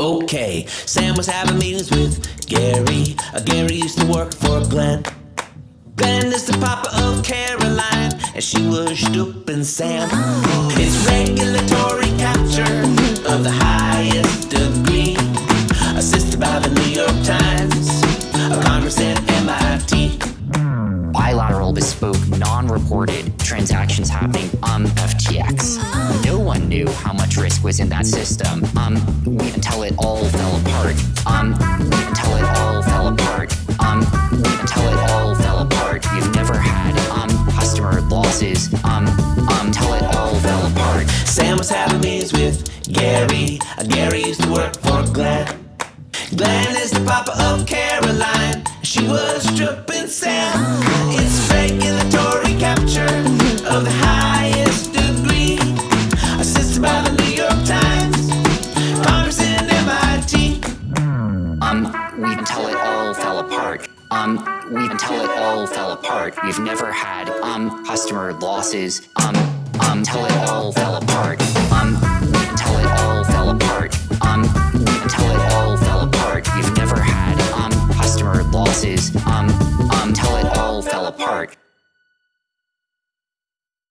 Okay, Sam was having meetings with Gary. Uh, Gary used to work for Glenn. Glenn is the papa of Caroline, and she was stooping Sam. It's regulatory capture of the highest degree, assisted by the New York Times, a Congress and MIT. bilateral, bespoke, non-reported transactions happening on FTX. Was in that system um, until it all fell apart. Um, until it all fell apart. Um, until it all fell apart. We've never had um, customer losses um, um, until it all fell apart. Sam was having meetings with Gary. Uh, Gary used to work for Glenn. Glenn is the papa of Caroline. She was stripping Sam. It's regulatory apart. Um, we until it all fell apart. We've never had um customer losses. Um, um until it all fell apart. Um, until it all fell apart. Um, until it all fell apart. We've never had um customer losses. Um until it all fell apart.